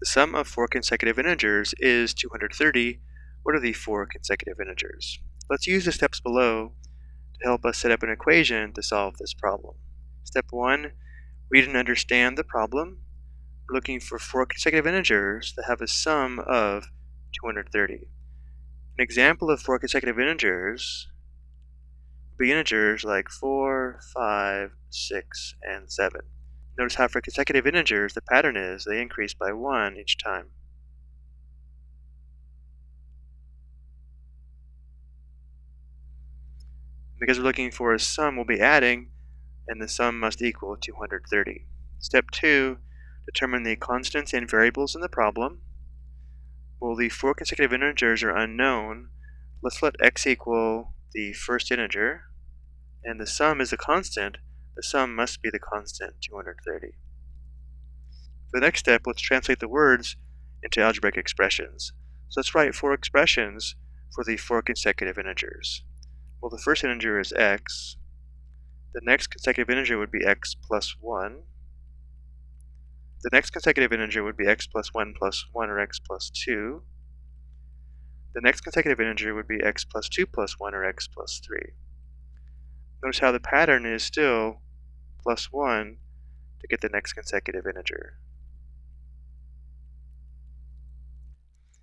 The sum of four consecutive integers is 230. What are the four consecutive integers? Let's use the steps below to help us set up an equation to solve this problem. Step 1. Read and understand the problem. We're looking for four consecutive integers that have a sum of 230. An example of four consecutive integers would be integers like 4, 5, 6, and 7. Notice how for consecutive integers, the pattern is they increase by 1 each time. Because we're looking for a sum, we'll be adding, and the sum must equal 230. Step 2, determine the constants and variables in the problem. Well, the four consecutive integers are unknown. Let's let x equal the first integer, and the sum is a constant, the sum must be the constant 230. For the next step, let's translate the words into algebraic expressions. So let's write four expressions for the four consecutive integers. Well, the first integer is x. The next consecutive integer would be x plus 1. The next consecutive integer would be x plus 1 plus 1 or x plus 2. The next consecutive integer would be x plus 2 plus 1 or x plus 3. Notice how the pattern is still plus 1 to get the next consecutive integer.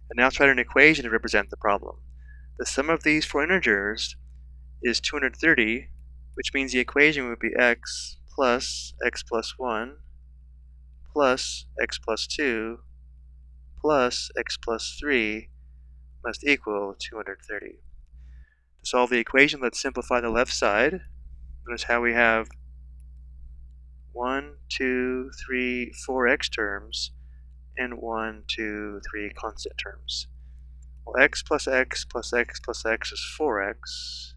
And now let's write an equation to represent the problem. The sum of these four integers is 230, which means the equation would be x plus x plus 1 plus x plus 2 plus x plus 3 must equal 230. To solve the equation, let's simplify the left side. Notice how we have 1, 2, 3, 4 x terms, and 1, 2, 3 constant terms. Well, x plus x plus x plus x is 4x,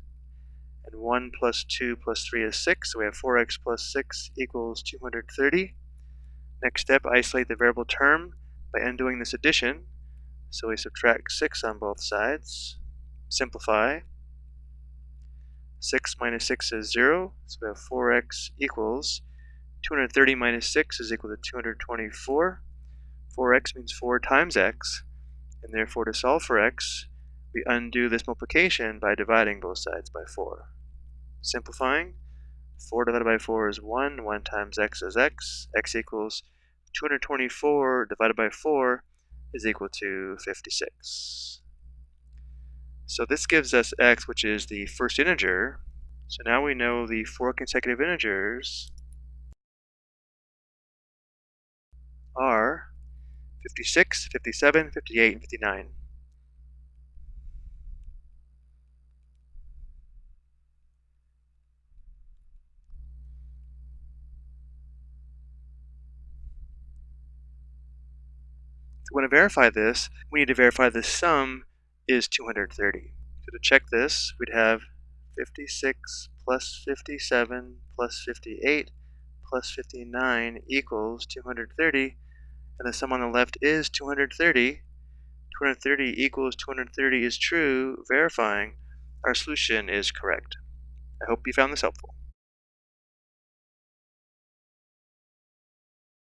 and 1 plus 2 plus 3 is 6, so we have 4x plus 6 equals 230. Next step, isolate the variable term by undoing this addition. So we subtract 6 on both sides, simplify. 6 minus 6 is 0, so we have 4x equals 230 minus 6 is equal to 224. 4x means 4 times x, and therefore to solve for x, we undo this multiplication by dividing both sides by 4. Simplifying, 4 divided by 4 is 1, 1 times x is x, x equals 224 divided by 4 is equal to 56. So this gives us x, which is the first integer. So now we know the four consecutive integers are 56, 57, 58, and 59. If we want to verify this, we need to verify the sum is 230. So to check this, we'd have 56 plus 57 plus 58 plus 59 equals 230 and the sum on the left is 230. 230 equals 230 is true, verifying our solution is correct. I hope you found this helpful.